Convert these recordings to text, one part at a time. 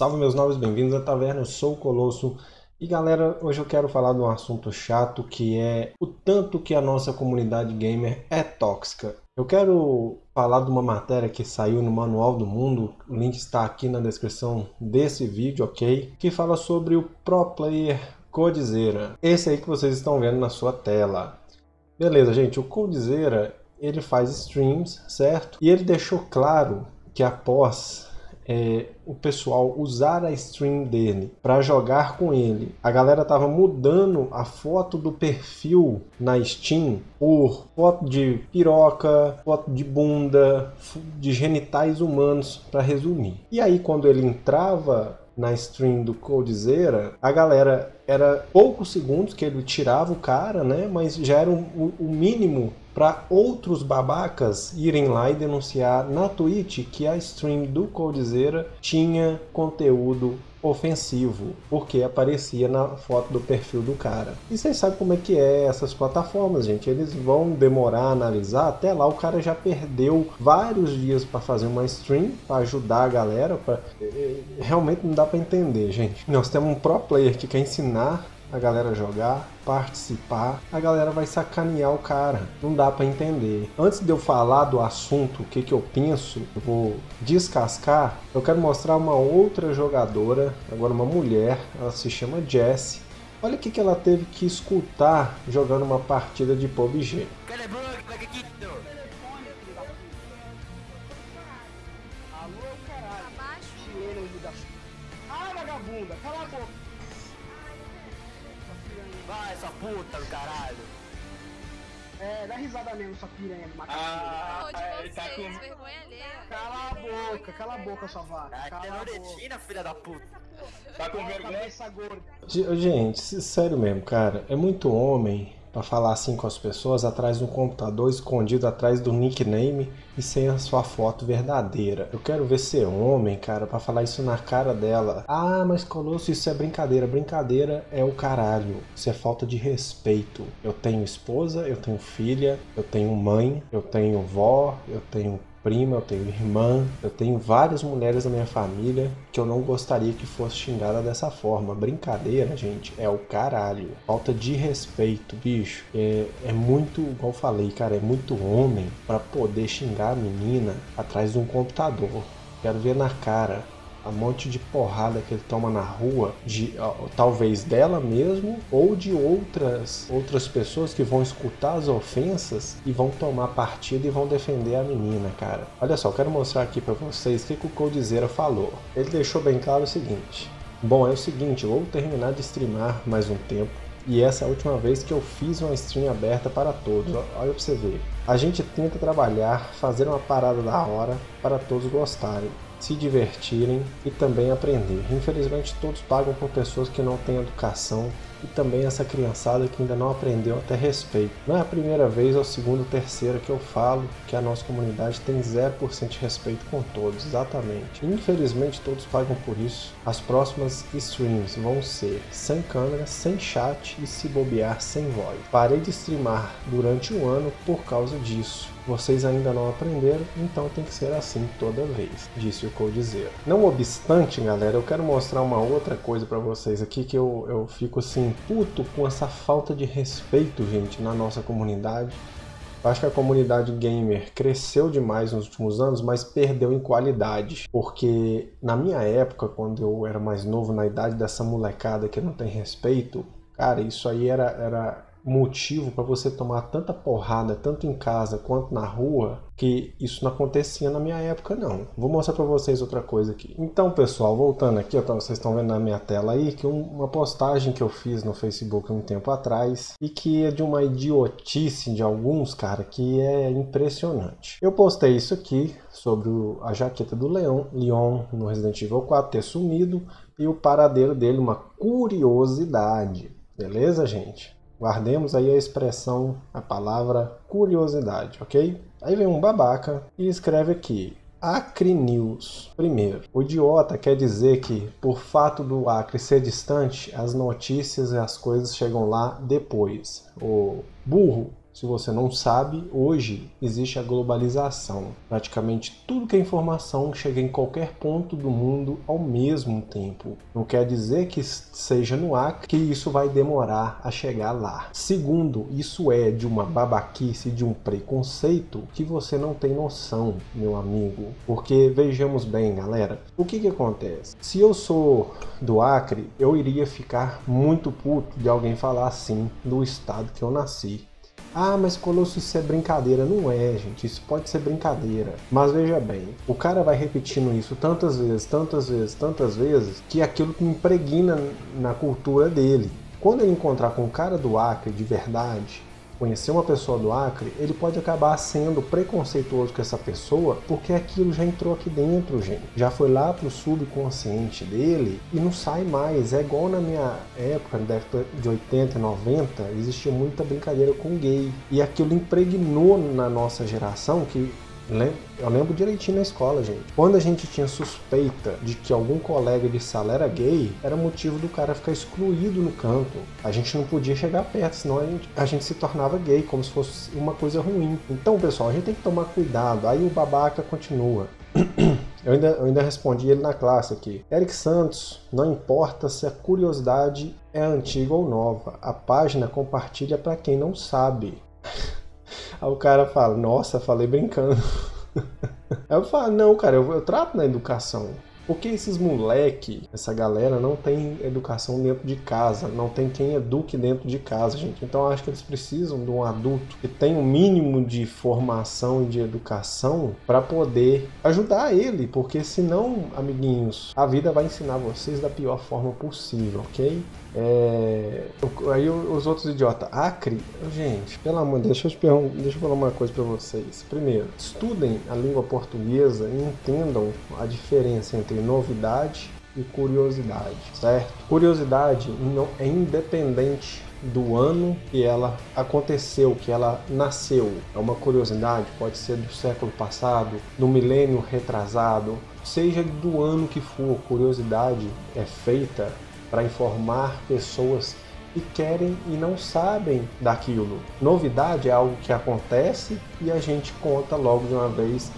Salve meus novos, bem-vindos à taverna, eu sou o Colosso e galera, hoje eu quero falar de um assunto chato que é o tanto que a nossa comunidade gamer é tóxica. Eu quero falar de uma matéria que saiu no Manual do Mundo, o link está aqui na descrição desse vídeo, ok? Que fala sobre o Pro Player Codizera, esse aí que vocês estão vendo na sua tela. Beleza, gente, o Codizera, ele faz streams, certo? E ele deixou claro que após é, o pessoal usar a stream dele para jogar com ele, a galera tava mudando a foto do perfil na Steam por foto de piroca, foto de bunda, de genitais humanos, para resumir. E aí quando ele entrava na stream do Coldzera, a galera era poucos segundos que ele tirava o cara, né? Mas já era o, o mínimo para outros babacas irem lá e denunciar na Twitch que a stream do Coldzera tinha conteúdo ofensivo, porque aparecia na foto do perfil do cara. E vocês sabem como é que é essas plataformas, gente. Eles vão demorar a analisar, até lá o cara já perdeu vários dias para fazer uma stream, para ajudar a galera, pra... É, é, realmente não dá para entender, gente. Nós temos um pro player que quer ensinar a galera jogar, participar, a galera vai sacanear o cara. Não dá para entender. Antes de eu falar do assunto, o que, que eu penso, eu vou descascar, eu quero mostrar uma outra jogadora, agora uma mulher, ela se chama Jessie. Olha o que, que ela teve que escutar jogando uma partida de PUBG. Ah, vagabunda, cala a boca. Vai, sua puta do caralho. É, dá risada mesmo, sua piranha do macaco. Ah, é, tá com... vergonha alheia. Cala a boca, cala a boca, sua vaca. Ah, cala a boca. filha da puta. Tá com vergonha? Gente, sério mesmo, cara. É muito homem para falar assim com as pessoas atrás de um computador escondido atrás do nickname e sem a sua foto verdadeira. Eu quero ver ser homem, cara, para falar isso na cara dela. Ah, mas Colosso, isso é brincadeira. Brincadeira é o caralho. Isso é falta de respeito. Eu tenho esposa, eu tenho filha, eu tenho mãe, eu tenho vó, eu tenho prima, eu tenho irmã, eu tenho várias mulheres da minha família que eu não gostaria que fosse xingada dessa forma. Brincadeira, gente, é o caralho. Falta de respeito, bicho. É, é muito, igual eu falei, cara, é muito homem para poder xingar a menina atrás de um computador. Quero ver na cara a monte de porrada que ele toma na rua, de talvez dela mesmo ou de outras outras pessoas que vão escutar as ofensas e vão tomar partida e vão defender a menina, cara. Olha só, quero mostrar aqui para vocês o que, o Coldzera falou. Ele deixou bem claro o seguinte: Bom, é o seguinte, eu vou terminar de streamar mais um tempo. E essa é a última vez que eu fiz uma stream aberta para todos, olha pra você ver. A gente tenta trabalhar, fazer uma parada da hora para todos gostarem se divertirem e também aprender. Infelizmente todos pagam por pessoas que não têm educação e também essa criançada que ainda não aprendeu até respeito. Não é a primeira vez ou segunda ou terceira que eu falo que a nossa comunidade tem 0% de respeito com todos, exatamente. Infelizmente todos pagam por isso. As próximas streams vão ser sem câmera, sem chat e se bobear sem voz. Parei de streamar durante um ano por causa disso. Vocês ainda não aprenderam, então tem que ser assim toda vez, disse o Coldzera. Não obstante, galera, eu quero mostrar uma outra coisa para vocês aqui que eu, eu fico assim, puto com essa falta de respeito, gente, na nossa comunidade. Eu acho que a comunidade gamer cresceu demais nos últimos anos, mas perdeu em qualidade. Porque na minha época, quando eu era mais novo, na idade dessa molecada que não tem respeito, cara, isso aí era, era motivo para você tomar tanta porrada, tanto em casa quanto na rua, que isso não acontecia na minha época não. Vou mostrar para vocês outra coisa aqui. Então pessoal, voltando aqui, ó, vocês estão vendo na minha tela aí, que uma postagem que eu fiz no Facebook um tempo atrás, e que é de uma idiotice de alguns, cara, que é impressionante. Eu postei isso aqui, sobre a jaqueta do Leon, Leon no Resident Evil 4 ter sumido, e o paradeiro dele, uma curiosidade. Beleza, gente? Guardemos aí a expressão, a palavra curiosidade, ok? Aí vem um babaca e escreve aqui, Acre News. Primeiro, o idiota quer dizer que, por fato do Acre ser distante, as notícias e as coisas chegam lá depois. O burro Se você não sabe, hoje existe a globalização. Praticamente tudo que é informação chega em qualquer ponto do mundo ao mesmo tempo. Não quer dizer que seja no Acre que isso vai demorar a chegar lá. Segundo, isso é de uma babaquice, de um preconceito que você não tem noção, meu amigo. Porque vejamos bem, galera, o que que acontece? Se eu sou do Acre, eu iria ficar muito puto de alguém falar assim do estado que eu nasci. Ah, mas Colosso, isso é brincadeira. Não é, gente. Isso pode ser brincadeira. Mas veja bem, o cara vai repetindo isso tantas vezes, tantas vezes, tantas vezes, que aquilo impregna na cultura dele. Quando ele encontrar com um cara do Acre de verdade, conhecer uma pessoa do Acre, ele pode acabar sendo preconceituoso com essa pessoa porque aquilo já entrou aqui dentro, gente. Já foi lá pro subconsciente dele e não sai mais. É igual na minha época, na década de 80, 90, existia muita brincadeira com gay. E aquilo impregnou na nossa geração que eu lembro direitinho na escola, gente. Quando a gente tinha suspeita de que algum colega de sala era gay, era motivo do cara ficar excluído no canto. A gente não podia chegar perto, senão a gente, a gente se tornava gay, como se fosse uma coisa ruim. Então, pessoal, a gente tem que tomar cuidado. Aí o babaca continua. Eu ainda, eu ainda respondi ele na classe aqui. Eric Santos, não importa se a curiosidade é antiga ou nova, a página compartilha para quem não sabe. Aí o cara fala, nossa, falei brincando. Aí eu falo, não, cara, eu, eu trato na educação. Porque esses moleque, essa galera não tem educação dentro de casa, não tem quem eduque dentro de casa, gente. Então acho que eles precisam de um adulto que tenha um mínimo de formação e de educação para poder ajudar ele, porque senão, amiguinhos, a vida vai ensinar vocês da pior forma possível, ok? É... Aí os outros idiotas, Acre, gente, pelo amor deixa eu, te deixa eu falar uma coisa para vocês. Primeiro, estudem a língua portuguesa e entendam a diferença entre novidade e curiosidade, certo? Curiosidade não é independente do ano que ela aconteceu, que ela nasceu. É uma curiosidade, pode ser do século passado, do milênio retrasado, seja do ano que for, curiosidade é feita para informar pessoas que querem e não sabem daquilo. Novidade é algo que acontece e a gente conta logo de uma vez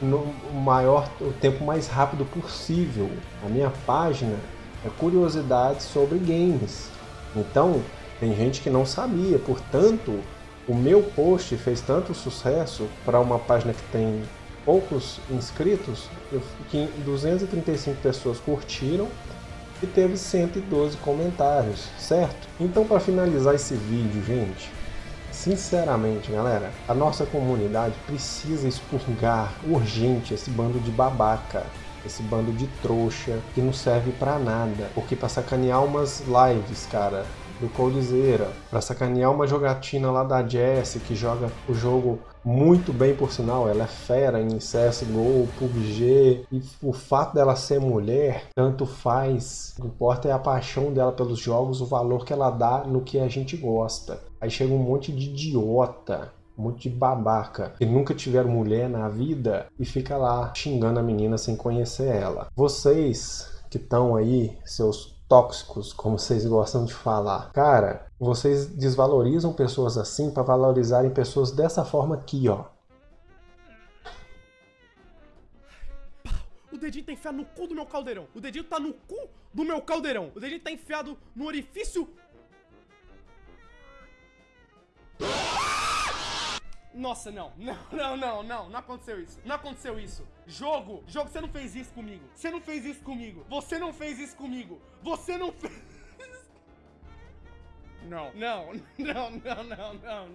no maior, o tempo mais rápido possível. A minha página é curiosidades sobre games. Então, tem gente que não sabia, portanto, o meu post fez tanto sucesso para uma página que tem poucos inscritos, que 235 pessoas curtiram e teve 112 comentários, certo? Então para finalizar esse vídeo, gente, sinceramente, galera, a nossa comunidade precisa expurgar urgente esse bando de babaca, esse bando de trouxa que não serve para nada, porque para sacanear umas lives, cara, do Coldzera, para sacanear uma jogatina lá da Jessie, que joga o jogo muito bem por sinal, ela é fera em CSGO, PUBG, e o fato dela ser mulher, tanto faz. O que importa é a paixão dela pelos jogos, o valor que ela dá no que a gente gosta. Aí chega um monte de idiota um monte de babaca que nunca tiveram mulher na vida e fica lá xingando a menina sem conhecer ela. Vocês que estão aí, seus tóxicos, como vocês gostam de falar. Cara, vocês desvalorizam pessoas assim para valorizarem pessoas dessa forma aqui, ó. O dedinho tá enfiado no cu do meu caldeirão. O dedinho tá no cu do meu caldeirão. O dedinho tá enfiado no orifício Nossa, não. Não, não, não, não. Não aconteceu isso. Não aconteceu isso. Jogo. Jogo, você não fez isso comigo. Você não fez isso comigo. Você não fez isso comigo. Você não fez... Não, não, não, não, não, não,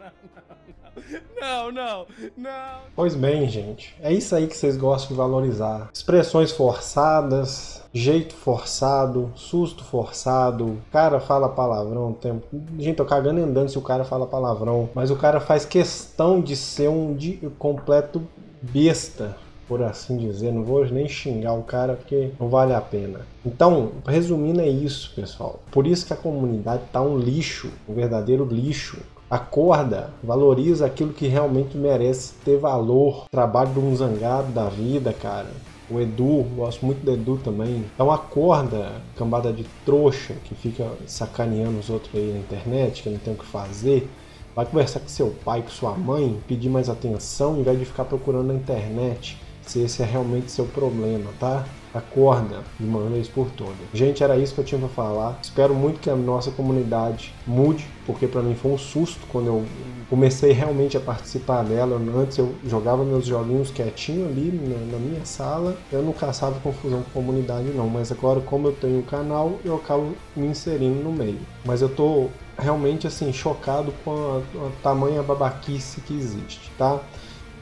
não, não, não, não. Pois bem, gente, é isso aí que vocês gostam de valorizar. Expressões forçadas, jeito forçado, susto forçado, cara fala palavrão, tempo. Gente, tô cagando e andando se o cara fala palavrão, mas o cara faz questão de ser um de completo besta por assim dizer. Não vou nem xingar o cara porque não vale a pena. Então, resumindo é isso, pessoal. Por isso que a comunidade tá um lixo, um verdadeiro lixo. Acorda, valoriza aquilo que realmente merece ter valor. Trabalho de um zangado da vida, cara. O Edu, gosto muito do Edu também. Então acorda, cambada de trouxa que fica sacaneando os outros aí na internet, que não tem o que fazer Vai conversar com seu pai, com sua mãe, pedir mais atenção, em vez de ficar procurando na internet se esse é realmente seu problema, tá? Acorda de uma vez por todas. Gente, era isso que eu tinha para falar. Espero muito que a nossa comunidade mude, porque para mim foi um susto quando eu comecei realmente a participar dela. Antes eu jogava meus joguinhos quietinho ali na, minha sala. Eu não caçava confusão com a comunidade não, mas agora como eu tenho um canal, eu acabo me inserindo no meio. Mas eu tô realmente assim chocado com a, a tamanha babaquice que existe, tá?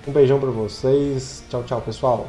Um beijão para vocês. Tchau, tchau, pessoal.